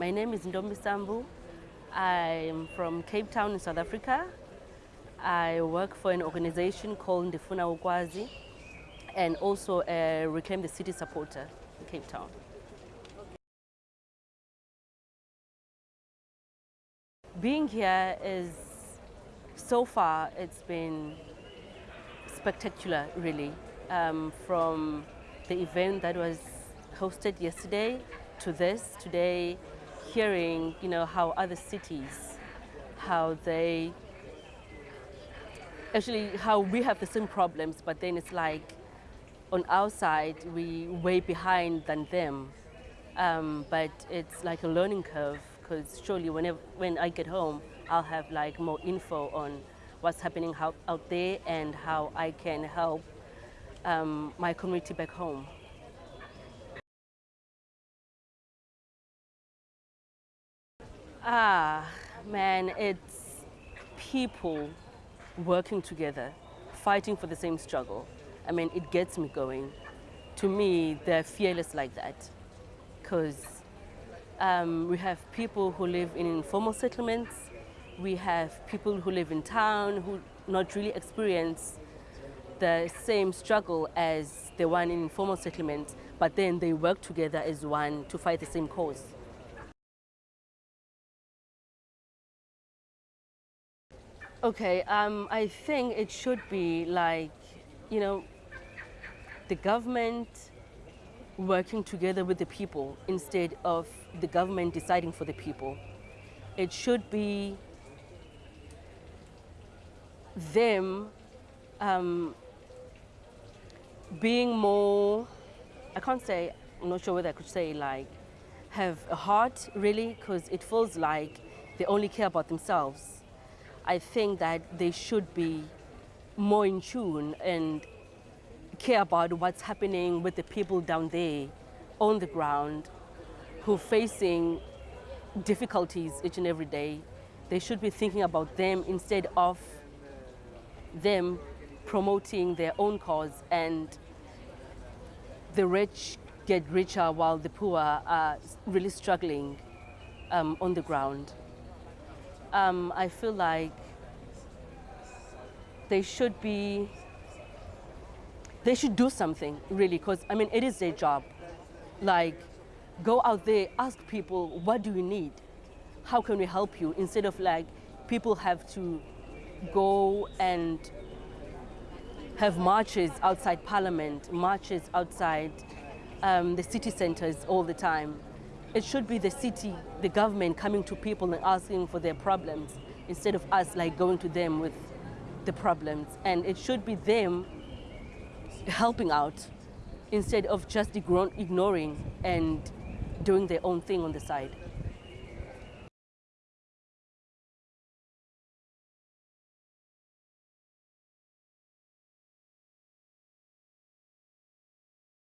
My name is Ndombi Sambu. I'm from Cape Town in South Africa. I work for an organization called Ndifuna Ukwazi and also a Reclaim the City supporter in Cape Town. Being here is, so far, it's been spectacular, really. Um, from the event that was hosted yesterday to this today, hearing, you know, how other cities, how they, actually how we have the same problems, but then it's like on our side, we way behind than them. Um, but it's like a learning curve because surely whenever, when I get home, I'll have like more info on what's happening out, out there and how I can help um, my community back home. Ah, man, it's people working together, fighting for the same struggle. I mean, it gets me going. To me, they're fearless like that because um, we have people who live in informal settlements, we have people who live in town who not really experience the same struggle as the one in informal settlements, but then they work together as one to fight the same cause. Okay, um, I think it should be like, you know, the government working together with the people instead of the government deciding for the people. It should be them um, being more, I can't say, I'm not sure whether I could say like, have a heart really, because it feels like they only care about themselves I think that they should be more in tune and care about what's happening with the people down there on the ground who are facing difficulties each and every day. They should be thinking about them instead of them promoting their own cause and the rich get richer while the poor are really struggling um, on the ground um, I feel like they should be, they should do something really, because I mean, it is their job. Like, go out there, ask people, what do you need? How can we help you? Instead of like, people have to go and have marches outside parliament, marches outside um, the city centers all the time. It should be the city, the government coming to people and asking for their problems instead of us like going to them with the problems. And it should be them helping out instead of just ignoring and doing their own thing on the side.